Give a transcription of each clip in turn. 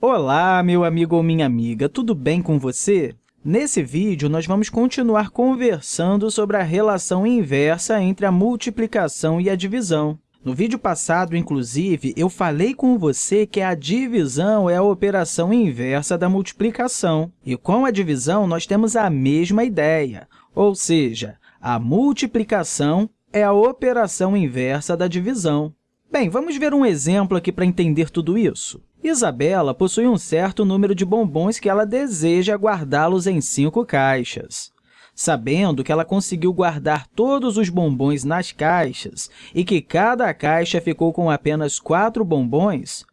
Olá, meu amigo ou minha amiga, tudo bem com você? Nesse vídeo, nós vamos continuar conversando sobre a relação inversa entre a multiplicação e a divisão. No vídeo passado, inclusive, eu falei com você que a divisão é a operação inversa da multiplicação. E com a divisão, nós temos a mesma ideia, ou seja, a multiplicação é a operação inversa da divisão. Bem, vamos ver um exemplo aqui para entender tudo isso. Isabela possui um certo número de bombons que ela deseja guardá-los em cinco caixas. Sabendo que ela conseguiu guardar todos os bombons nas caixas e que cada caixa ficou com apenas quatro bombons,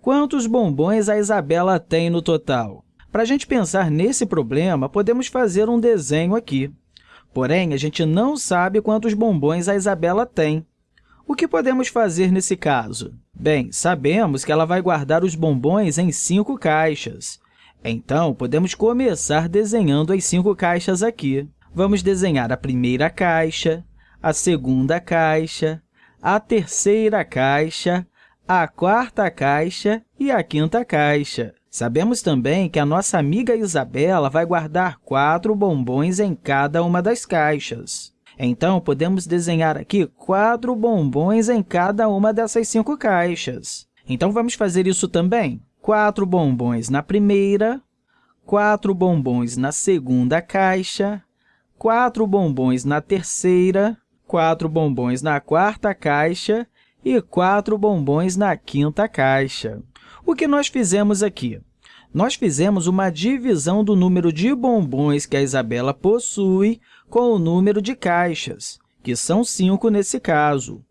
quantos bombons a Isabela tem no total? Para a gente pensar nesse problema, podemos fazer um desenho aqui. Porém, a gente não sabe quantos bombons a Isabela tem. O que podemos fazer nesse caso? Bem, sabemos que ela vai guardar os bombons em cinco caixas. Então, podemos começar desenhando as cinco caixas aqui. Vamos desenhar a primeira caixa, a segunda caixa, a terceira caixa, a quarta caixa e a quinta caixa. Sabemos também que a nossa amiga Isabela vai guardar quatro bombons em cada uma das caixas. Então, podemos desenhar aqui quatro bombons em cada uma dessas cinco caixas. Então, vamos fazer isso também. Quatro bombons na primeira, quatro bombons na segunda caixa, quatro bombons na terceira, quatro bombons na quarta caixa e quatro bombons na quinta caixa. O que nós fizemos aqui? Nós fizemos uma divisão do número de bombons que a Isabela possui com o número de caixas, que são cinco nesse caso.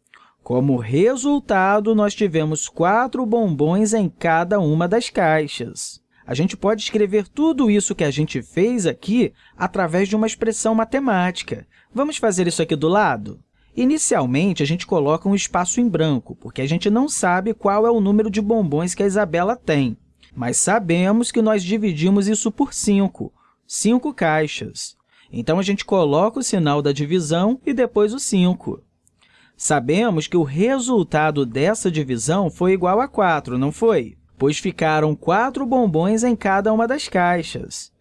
Como resultado, nós tivemos quatro bombons em cada uma das caixas. A gente pode escrever tudo isso que a gente fez aqui através de uma expressão matemática. Vamos fazer isso aqui do lado? Inicialmente, a gente coloca um espaço em branco, porque a gente não sabe qual é o número de bombons que a Isabela tem. Mas sabemos que nós dividimos isso por 5, 5 caixas. Então, a gente coloca o sinal da divisão e depois o 5. Sabemos que o resultado dessa divisão foi igual a 4, não foi? Pois ficaram 4 bombons em cada uma das caixas.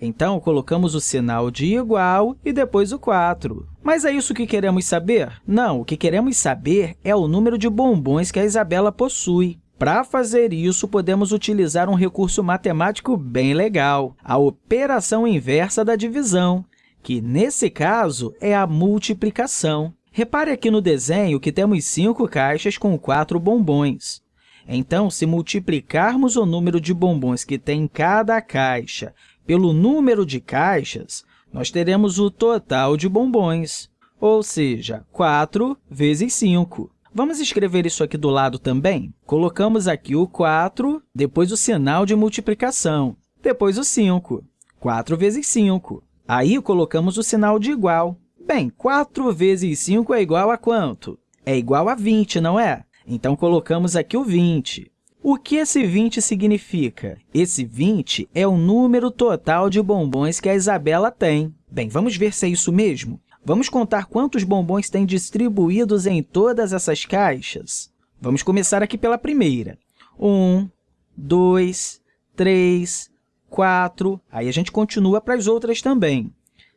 Então, colocamos o sinal de igual e depois o 4. Mas é isso que queremos saber? Não, o que queremos saber é o número de bombons que a Isabela possui. Para fazer isso, podemos utilizar um recurso matemático bem legal, a operação inversa da divisão, que, nesse caso, é a multiplicação. Repare aqui no desenho que temos cinco caixas com quatro bombons. Então, se multiplicarmos o número de bombons que tem em cada caixa pelo número de caixas, nós teremos o total de bombons, ou seja, 4 vezes 5. Vamos escrever isso aqui do lado também? Colocamos aqui o 4, depois o sinal de multiplicação, depois o 5. 4 vezes 5. Aí, colocamos o sinal de igual. Bem, 4 vezes 5 é igual a quanto? É igual a 20, não é? Então, colocamos aqui o 20. O que esse 20 significa? Esse 20 é o número total de bombons que a Isabela tem. Bem, vamos ver se é isso mesmo? Vamos contar quantos bombons tem distribuídos em todas essas caixas? Vamos começar aqui pela primeira. 1, 2, 3, 4. Aí a gente continua para as outras também.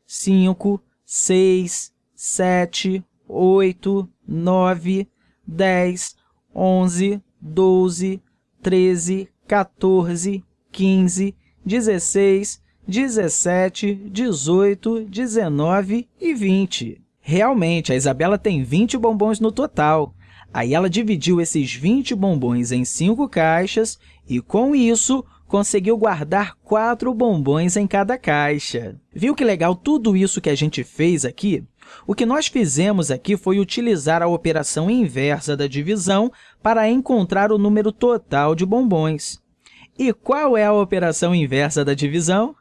5, 6, 7, 8, 9, 10, 11, 12, 13, 14, 15, 16, 17, 18, 19 e 20. Realmente, a Isabela tem 20 bombons no total. Aí ela dividiu esses 20 bombons em cinco caixas e, com isso, conseguiu guardar quatro bombons em cada caixa. Viu que legal tudo isso que a gente fez aqui? O que nós fizemos aqui foi utilizar a operação inversa da divisão para encontrar o número total de bombons. E qual é a operação inversa da divisão?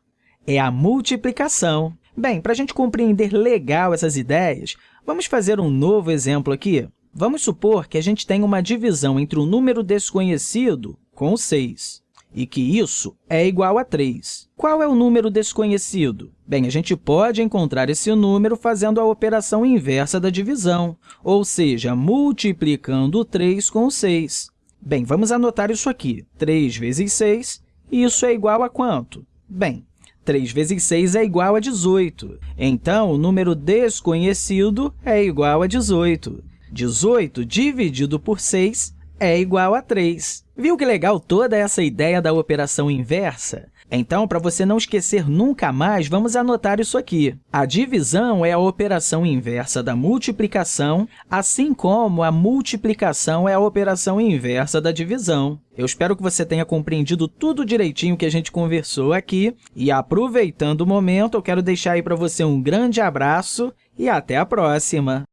É a multiplicação. Bem, para a gente compreender legal essas ideias, vamos fazer um novo exemplo aqui. Vamos supor que a gente tem uma divisão entre um número desconhecido com 6 e que isso é igual a 3. Qual é o número desconhecido? Bem, a gente pode encontrar esse número fazendo a operação inversa da divisão, ou seja, multiplicando o 3 com o 6. Bem, vamos anotar isso aqui. 3 vezes 6, isso é igual a quanto? Bem, 3 vezes 6 é igual a 18. Então, o número desconhecido é igual a 18. 18 dividido por 6 é igual a 3. Viu que legal toda essa ideia da operação inversa? Então, para você não esquecer nunca mais, vamos anotar isso aqui. A divisão é a operação inversa da multiplicação, assim como a multiplicação é a operação inversa da divisão. Eu espero que você tenha compreendido tudo direitinho que a gente conversou aqui. E, aproveitando o momento, eu quero deixar aí para você um grande abraço e até a próxima!